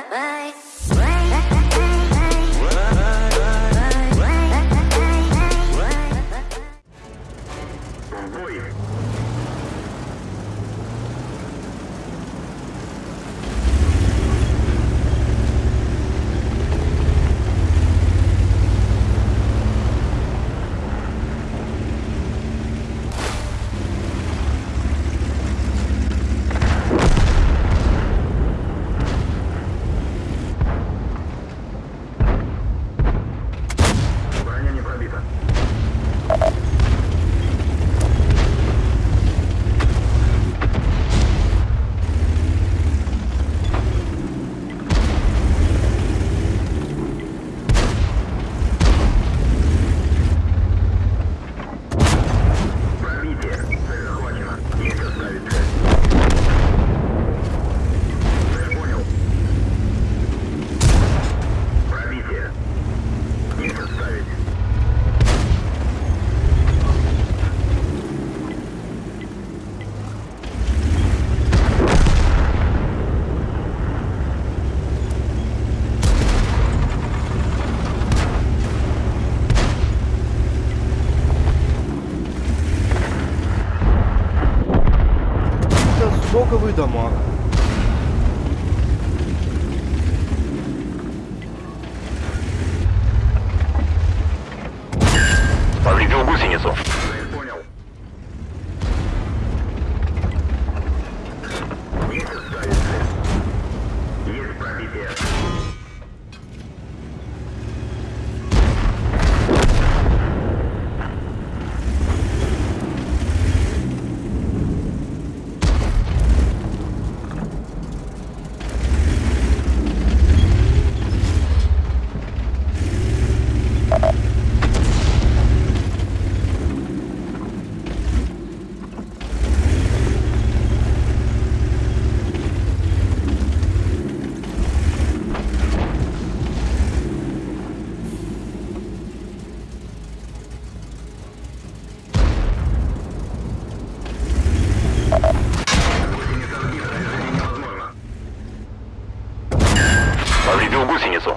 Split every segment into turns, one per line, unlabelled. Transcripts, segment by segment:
¿eh? налоговые дома.
сбил гусеницу.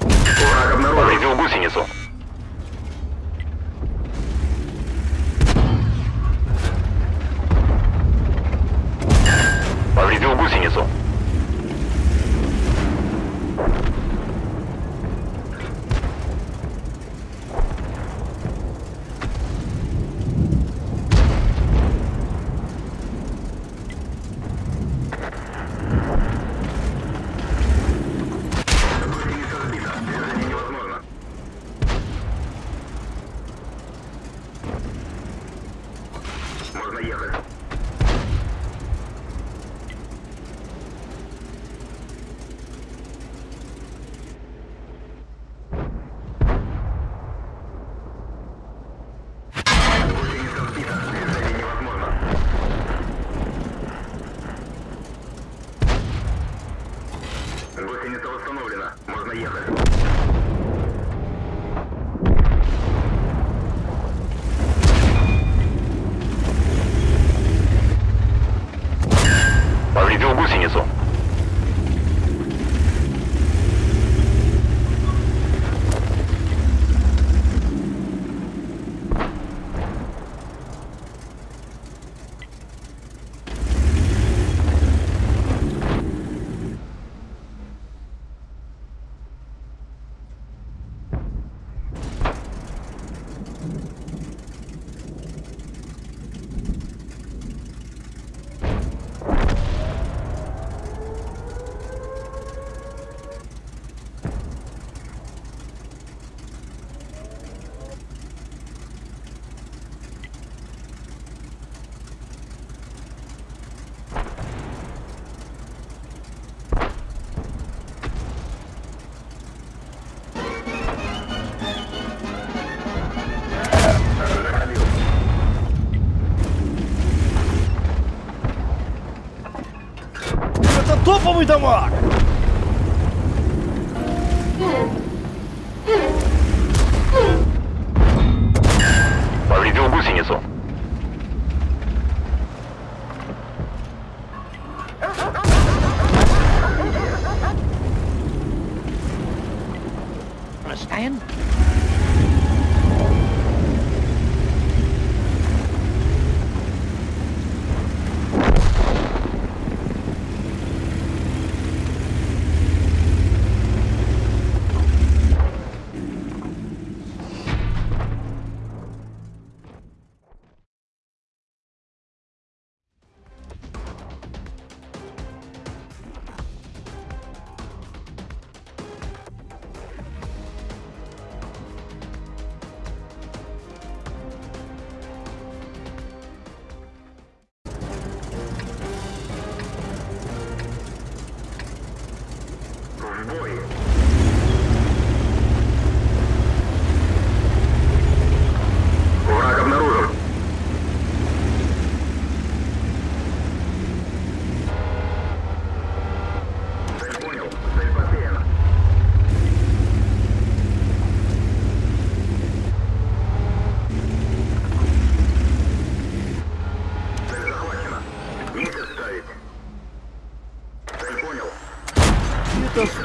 Враг обнаружен.
Повредил гусеницу. Повредил гусеницу.
установлено. Можно ехать.
topa muito
amor! voyage.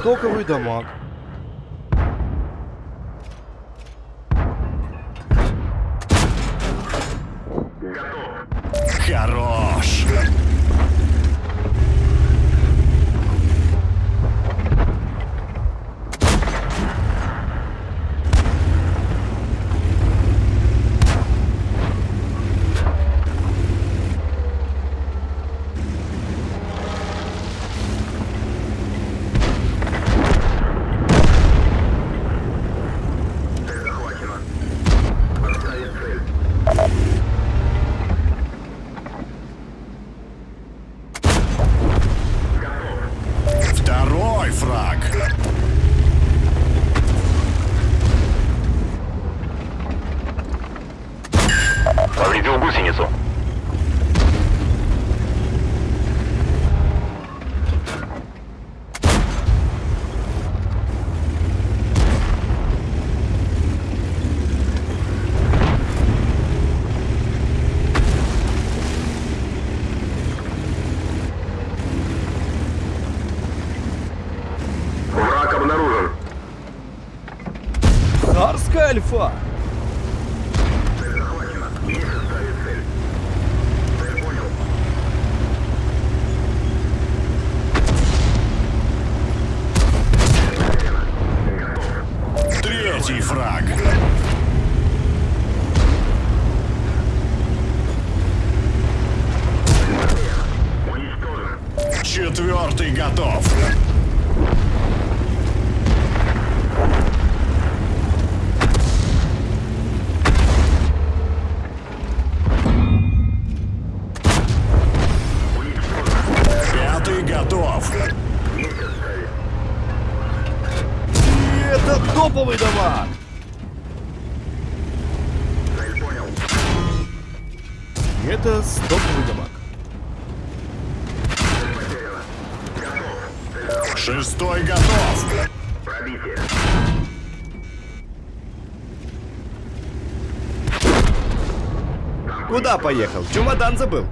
Стоковый дамаг.
Готов.
Хорош!
Цель захвачена. Отставить цель. Готов.
Второй фраг!
Повредил гусеницу.
Враг обнаружен.
Царская альфа.
Цель захвачена. Есть ставить цель. Цель понял. Готов.
Третий фраг! Четвертый готов!
Это топовый. И это стоковый
захвачена.
Шестой готов!
Пробитие.
Куда поехал? Чемодан забыл.